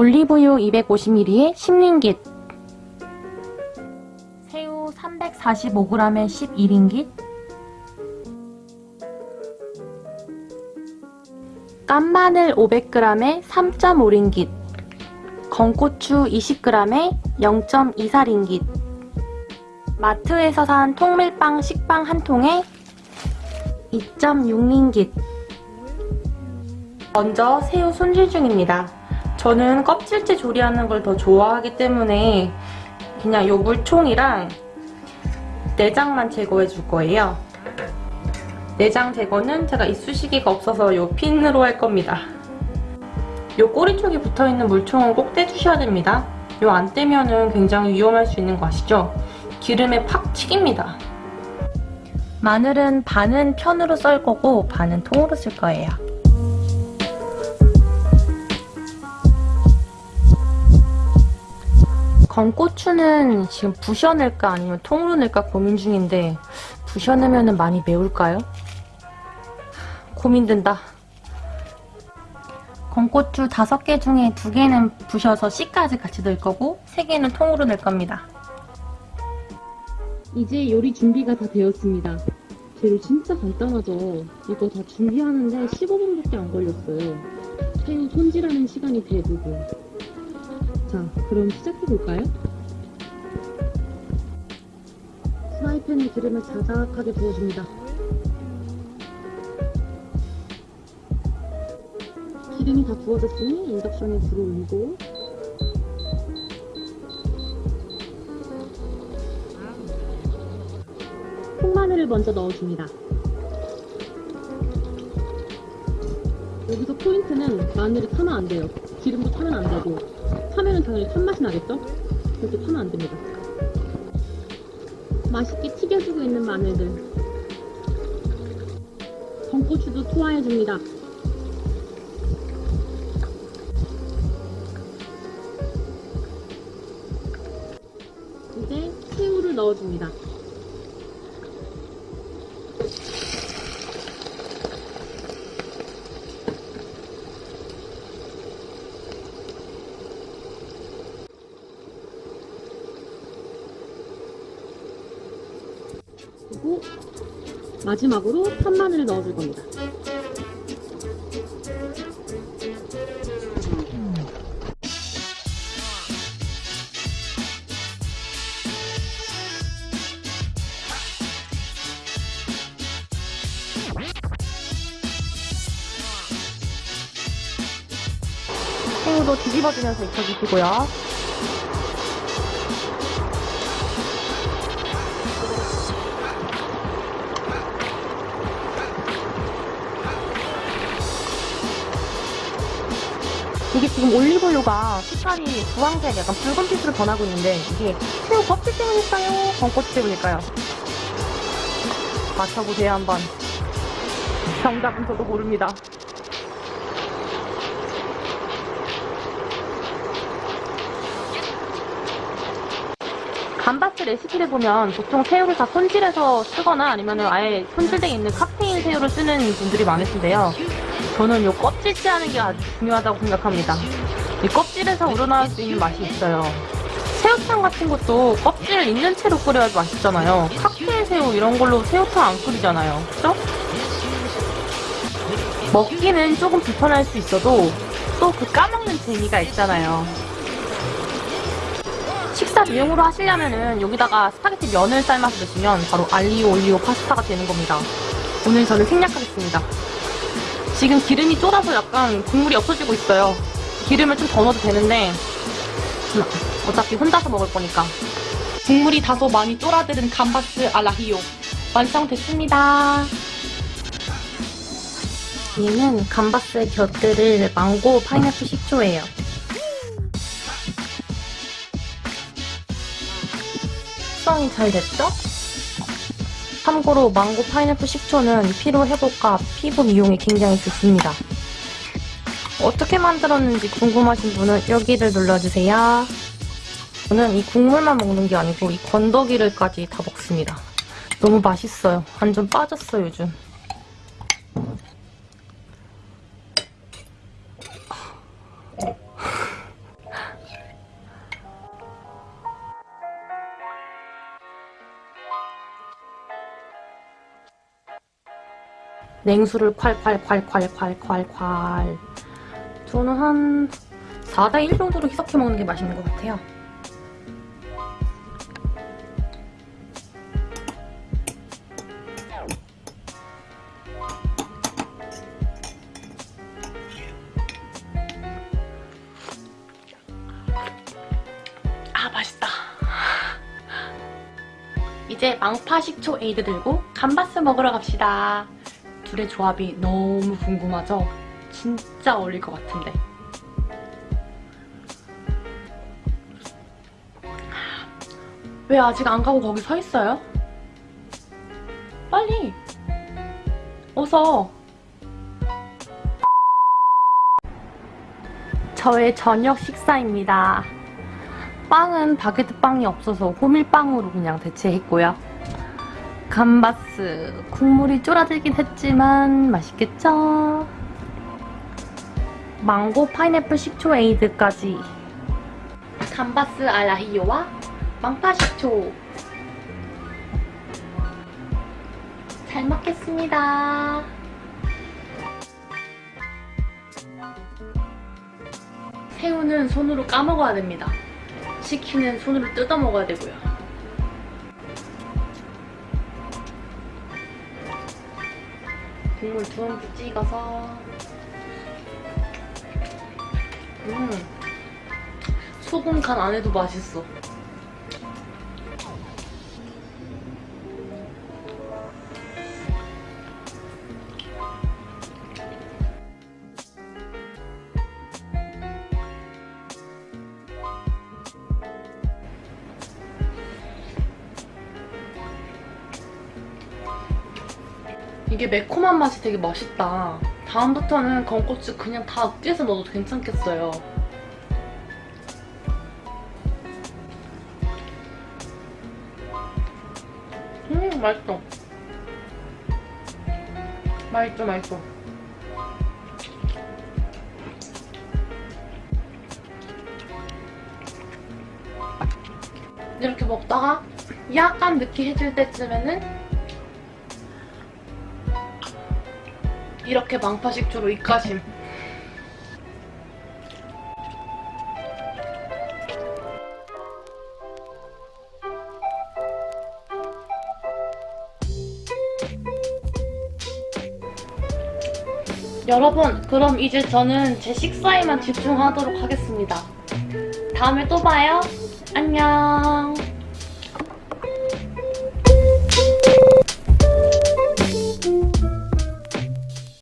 올리브유 250ml에 10링깃. 새우 345g에 11링깃. 깐마늘 500g에 3.5링깃. 건고추 20g에 0.24링깃. 마트에서 산 통밀빵 식빵 한 통에 2.6링깃. 먼저 새우 손질 중입니다. 저는 껍질째 조리하는 걸 더 좋아하기 때문에 그냥 요 물총이랑 내장만 제거해 줄 거예요. 내장 제거는 제가 이쑤시개가 없어서 요 핀으로 할 겁니다. 요 꼬리 쪽에 붙어있는 물총은 꼭 떼주셔야 됩니다. 요 안 떼면은 굉장히 위험할 수 있는 거 아시죠? 기름에 팍 튀깁니다. 마늘은 반은 편으로 썰 거고 반은 통으로 쓸 거예요. 건고추는 지금 부셔 낼까 아니면 통으로 낼까 고민 중인데 부셔 내면 많이 매울까요? 고민된다. 건고추 5개 중에 2개는 부셔서 씨까지 같이 넣을 거고 3개는 통으로 낼 겁니다. 이제 요리 준비가 다 되었습니다. 재료 진짜 간단하죠? 이거 다 준비하는데 15분밖에 안 걸렸어요. 새우 손질하는 시간이 대부분. 자, 그럼 시작해볼까요? 프라이팬에 기름을 자작하게 부어줍니다. 기름이 다 부어졌으니 인덕션에 불을 올리고 콩마늘을 먼저 넣어줍니다. 여기서 포인트는 마늘이 타면 안 돼요. 기름도 타면 안 되고 타면은 당연히 탄맛이 나겠죠? 그렇게 타면 안 됩니다. 맛있게 튀겨주고 있는 마늘들 건고추도 투하해줍니다. 이제 새우를 넣어줍니다. 그리고 마지막으로 판마늘을 넣어줄 겁니다. 새우도 뒤집어주면서 익혀주시고요. 이게 지금 올리브유가 색깔이 주황색 약간 붉은빛으로 변하고 있는데 이게 새우 껍질 때문일까요? 건고추 때문일까요? 맞춰보세요 한번. 정답은 저도 모릅니다. 감바스 레시피를 보면 보통 새우를 다 손질해서 쓰거나 아니면 아예 손질되어 있는 칵테일 새우를 쓰는 분들이 많으신데요. 저는 이 껍질째 하는 게 아주 중요하다고 생각합니다. 이 껍질에서 우러나올 수 있는 맛이 있어요. 새우탕 같은 것도 껍질 있는 채로 끓여야 맛있잖아요. 칵테일 새우 이런 걸로 새우탕 안 끓이잖아요. 그죠? 먹기는 조금 불편할 수 있어도 또 그 까먹는 재미가 있잖아요. 식사 대용으로 하시려면은 여기다가 스파게티 면을 삶아서 드시면 바로 알리오 올리오 파스타가 되는 겁니다. 오늘 저는 생략하겠습니다. 지금 기름이 쫄아서 약간 국물이 없어지고 있어요. 기름을 좀 더 넣어도 되는데 음, 어차피 혼자서 먹을 거니까. 국물이 다소 많이 쫄아드는 감바스 알 아히요 완성됐습니다. 얘는 감바스에 곁들일 망고 파인애플 식초예요. 숙성이 잘 됐죠? 참고로 망고 파인애플 식초는 피로 회복과 피부 미용에 굉장히 좋습니다. 어떻게 만들었는지 궁금하신 분은 여기를 눌러주세요. 저는 이 국물만 먹는 게 아니고 이 건더기를까지 다 먹습니다. 너무 맛있어요. 완전 빠졌어요, 요즘. 냉수를 콸콸콸콸콸콸콸 저는 한 4대 1 정도로 희석해 먹는 게 맛있는 것 같아요. 아 맛있다. 이제 망파 식초 에이드 들고 감바스 먹으러 갑시다. 둘의 조합이 너무 궁금하죠? 진짜 어울릴 것 같은데. 왜 아직 안 가고 거기 서 있어요? 빨리! 어서! 저의 저녁 식사입니다. 빵은 바게트 빵이 없어서 호밀빵으로 그냥 대체했고요. 감바스 국물이 쫄아들긴 했지만 맛있겠죠? 망고 파인애플 식초 에이드까지 감바스 알라히요와 망파 식초 잘 먹겠습니다. 새우는 손으로 까먹어야 됩니다. 치킨은 손으로 뜯어 먹어야 되고요. 국물 두엄 찍어서 음 소금 간 안 해도 맛있어. 이게 매콤한 맛이 되게 맛있다. 다음부터는 건고추 그냥 다 으깨서 넣어도 괜찮겠어요. 음, 맛있어. 맛있어, 맛있어. 이렇게 먹다가 약간 느끼해질 때쯤에는 이렇게 망파식초로 입가심. 여러분, 그럼 이제 저는 제 식사에만 집중하도록 하겠습니다. 다음에 또 봐요. 안녕.